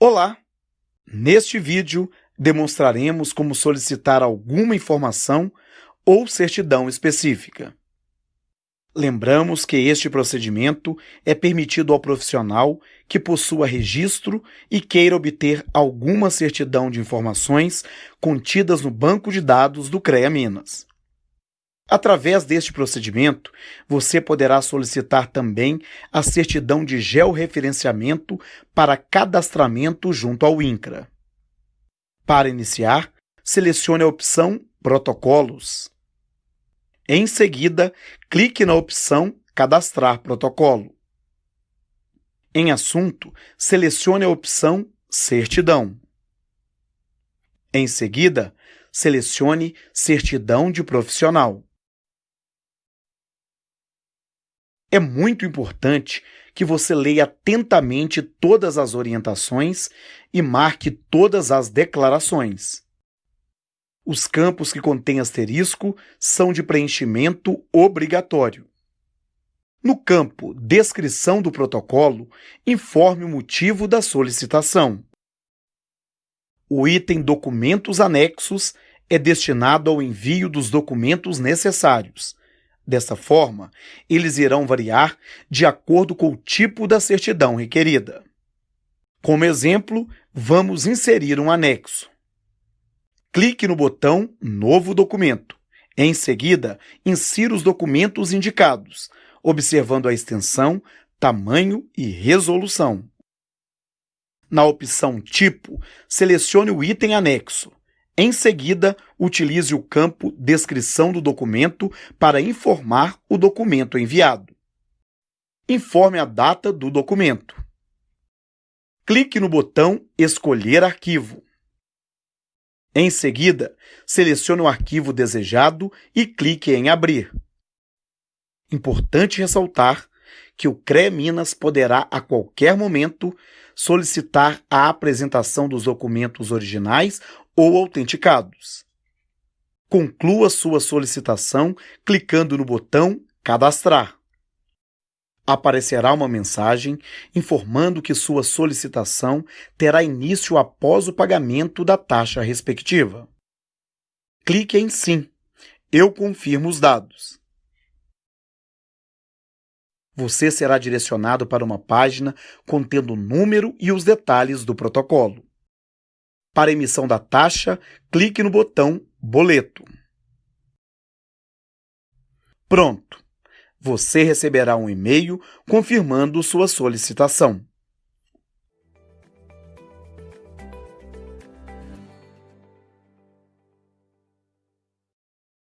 Olá! Neste vídeo, demonstraremos como solicitar alguma informação ou certidão específica. Lembramos que este procedimento é permitido ao profissional que possua registro e queira obter alguma certidão de informações contidas no banco de dados do CREA Minas. Através deste procedimento, você poderá solicitar também a certidão de georreferenciamento para cadastramento junto ao INCRA. Para iniciar, selecione a opção Protocolos. Em seguida, clique na opção Cadastrar protocolo. Em Assunto, selecione a opção Certidão. Em seguida, selecione Certidão de Profissional. É muito importante que você leia atentamente todas as orientações e marque todas as declarações. Os campos que contêm asterisco são de preenchimento obrigatório. No campo Descrição do protocolo, informe o motivo da solicitação. O item Documentos Anexos é destinado ao envio dos documentos necessários, Dessa forma, eles irão variar de acordo com o tipo da certidão requerida. Como exemplo, vamos inserir um anexo. Clique no botão Novo documento. Em seguida, insira os documentos indicados, observando a extensão, tamanho e resolução. Na opção Tipo, selecione o item anexo. Em seguida, utilize o campo Descrição do documento para informar o documento enviado. Informe a data do documento. Clique no botão Escolher arquivo. Em seguida, selecione o arquivo desejado e clique em Abrir. Importante ressaltar que o CRE Minas poderá, a qualquer momento, solicitar a apresentação dos documentos originais ou autenticados. Conclua sua solicitação clicando no botão Cadastrar. Aparecerá uma mensagem informando que sua solicitação terá início após o pagamento da taxa respectiva. Clique em Sim. Eu confirmo os dados. Você será direcionado para uma página contendo o número e os detalhes do protocolo. Para emissão da taxa, clique no botão Boleto. Pronto! Você receberá um e-mail confirmando sua solicitação.